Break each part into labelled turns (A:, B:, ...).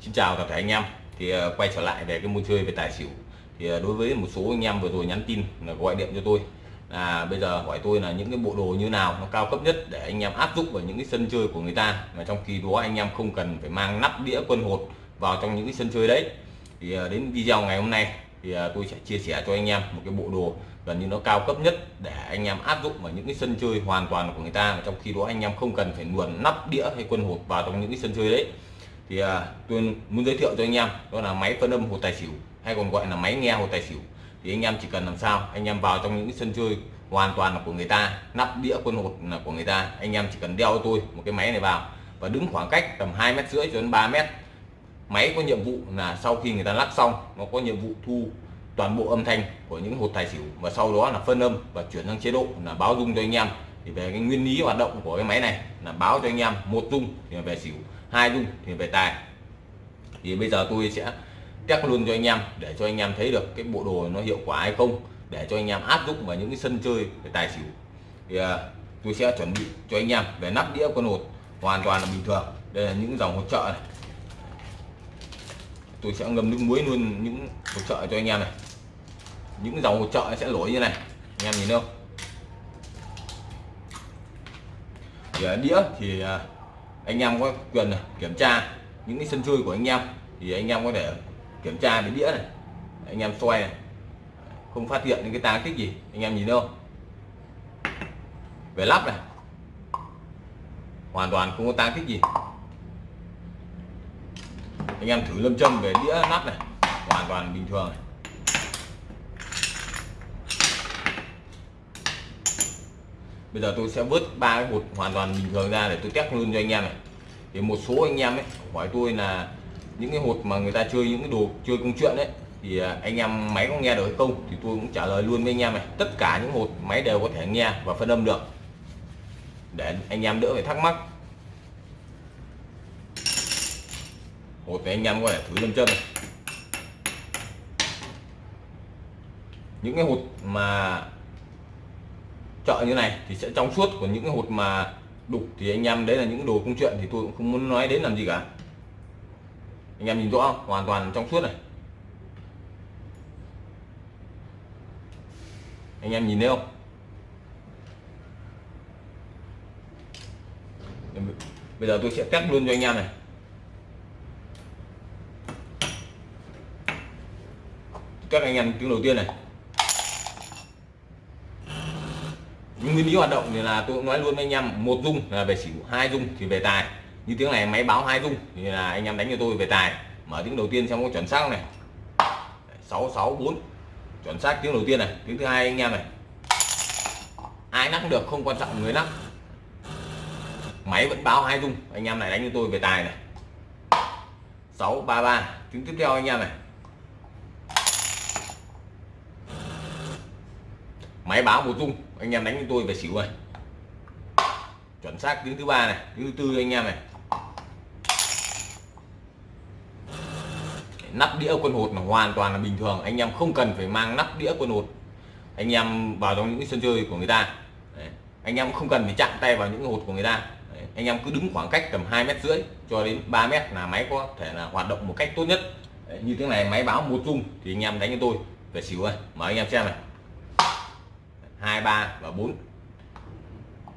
A: Xin chào tất cả anh em. Thì ờ, quay trở lại về cái môn chơi về tài xỉu. Thì ờ, đối với một số anh em vừa rồi nhắn tin là gọi điện cho tôi. Là bây giờ hỏi tôi là những cái bộ đồ như nào nó cao cấp nhất để anh em áp dụng vào những cái sân chơi của người ta. Mà trong khi đó anh em không cần phải mang nắp đĩa quân hột vào trong những cái sân chơi đấy. Thì ờ, đến video ngày hôm nay thì tôi sẽ chia sẻ cho anh em một cái bộ đồ gần như nó cao cấp nhất để anh em áp dụng vào những cái sân chơi hoàn toàn của người ta. Mà trong khi đó anh em không cần phải luồn nắp đĩa hay quân hột vào trong những cái sân chơi đấy thì à, tôi muốn giới thiệu cho anh em đó là máy phân âm hồ tài xỉu hay còn gọi là máy nghe hồ tài xỉu. Thì anh em chỉ cần làm sao anh em vào trong những sân chơi hoàn toàn là của người ta nắp đĩa quân hột là của người ta anh em chỉ cần đeo cho tôi một cái máy này vào và đứng khoảng cách tầm hai mét rưỡi cho đến 3 mét. Máy có nhiệm vụ là sau khi người ta lắp xong nó có nhiệm vụ thu toàn bộ âm thanh của những hột tài xỉu và sau đó là phân âm và chuyển sang chế độ là báo dung cho anh em. Thì về cái nguyên lý hoạt động của cái máy này là báo cho anh em một dung thì về xỉu hai dung thì về tài. Thì bây giờ tôi sẽ test luôn cho anh em để cho anh em thấy được cái bộ đồ nó hiệu quả hay không để cho anh em áp dụng vào những cái sân chơi về tài xỉu. Thì uh, tôi sẽ chuẩn bị cho anh em về nắp đĩa con hột hoàn toàn là bình thường. Đây là những dòng hỗ trợ này. Tôi sẽ ngâm nước muối luôn những hỗ trợ cho anh em này. Những dòng hỗ trợ sẽ nổi như này anh em nhìn không thì à, đĩa thì à, anh em có quyền kiểm tra những cái sân chơi của anh em, thì anh em có thể kiểm tra cái đĩa này. Anh em xoay này. Không phát hiện những cái tang tích gì, anh em nhìn đâu. Về lắp này. Hoàn toàn không có tang tích gì. Anh em thử lâm châm về đĩa nắp này. Hoàn toàn bình thường này. Bây giờ tôi sẽ vớt ba cái hột hoàn toàn bình thường ra để tôi test luôn cho anh em này. Thì một số anh em ấy hỏi tôi là những cái hột mà người ta chơi, những cái đồ chơi công chuyện đấy thì à, anh em máy có nghe được hay không? Thì tôi cũng trả lời luôn với anh em này, tất cả những hột máy đều có thể nghe và phân âm được. Để anh em đỡ phải thắc mắc. Hột này anh em có thể thử lâm chân này. Những cái hột mà chợ như này thì sẽ trong suốt của những cái hột mà đục thì anh em đấy là những đồ công chuyện thì tôi cũng không muốn nói đến làm gì cả. Anh em nhìn rõ không? Hoàn toàn trong suốt này. Anh em nhìn thấy không? Bây giờ tôi sẽ test luôn cho anh em này. Test anh em tiếng đầu tiên này. Những nguyên lý hoạt động thì là tôi cũng nói luôn với anh em, một dung là về xỉu hai dung thì về tài. Như tiếng này, máy báo hai dung thì là anh em đánh cho tôi về tài. Mở tiếng đầu tiên xem có chuẩn xác này. 664 chuẩn xác tiếng đầu tiên này. Tiếng thứ hai anh em này. Ai nắp được, không quan trọng, người nắp máy vẫn báo hai dung, anh em này đánh cho tôi về tài này. 633 tiếng tiếp theo anh em này. Máy báo một tung anh em đánh cho tôi về xỉu rồi. Chuẩn xác tiếng thứ ba này, tiếng thứ tư anh em này. Nắp đĩa quân hột là hoàn toàn là bình thường, anh em không cần phải mang nắp đĩa quân hột. Anh em vào trong những sân chơi của người ta. Đấy. anh em không cần phải chạm tay vào những hột của người ta. Đấy. anh em cứ đứng khoảng cách tầm hai mét rưỡi cho đến 3 mét là máy có thể là hoạt động một cách tốt nhất. Đấy. như thế này, máy báo một chung thì anh em đánh cho tôi về xỉu ơi mở anh em xem này hai ba và bốn.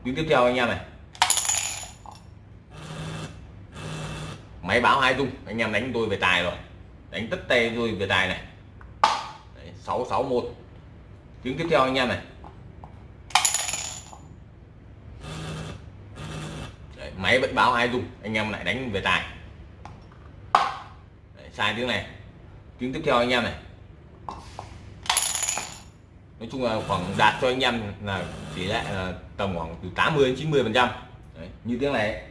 A: Tiếng tiếp theo anh em này. Máy báo hai dung. Anh em đánh tôi về tài rồi. Đánh tất tay tôi về tài này. Sáu sáu một. Tiếng tiếp theo anh em này. Đấy, máy vẫn báo hai dung. Anh em lại đánh về tài. Đấy, sai tiếng này. Tiếng tiếp theo anh em này nói chung là khoảng đạt cho anh em là tỷ lệ là tầm khoảng từ 80 đến 90 phần trăm. Như tiếng này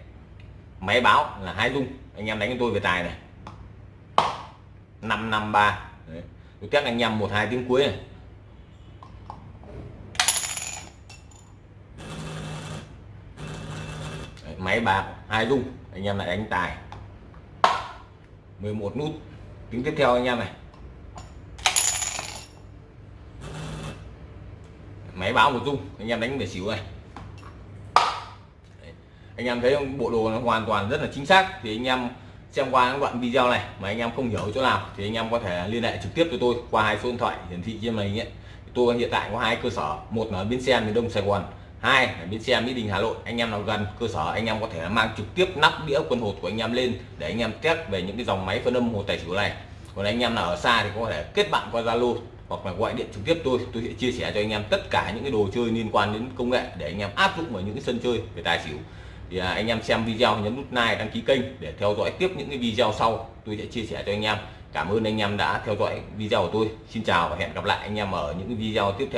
A: máy báo là hai dung anh em đánh cho tôi về tài này. 553 Đấy. tôi test anh em một hai tiếng cuối này. Đấy, máy bạc hai dung anh em lại đánh tài. 11 nút tiếng tiếp theo anh em này. Máy báo một dung, anh em đánh về xỉu này. Đấy. anh em thấy bộ đồ nó hoàn toàn rất là chính xác, thì anh em xem qua những đoạn video này mà anh em không hiểu chỗ nào, thì anh em có thể liên hệ trực tiếp với tôi qua hai số điện thoại hiển thị trên màn hình tôi hiện tại có hai cơ sở, một là bến xe miền đông sài gòn, hai là bến xe mỹ đình hà nội. Anh em nào gần cơ sở, anh em có thể mang trực tiếp nắp đĩa quân hột của anh em lên để anh em test về những cái dòng máy phân âm hồ tài xỉu này. Còn anh em nào ở xa thì có thể kết bạn qua zalo hoặc là gọi điện trực tiếp tôi tôi sẽ chia sẻ cho anh em tất cả những cái đồ chơi liên quan đến công nghệ để anh em áp dụng vào những cái sân chơi về tài xỉu. Thì à, anh em xem video nhấn nút like đăng ký kênh để theo dõi tiếp những cái video sau tôi sẽ chia sẻ cho anh em. Cảm ơn anh em đã theo dõi video của tôi. Xin chào và hẹn gặp lại anh em ở những video tiếp theo.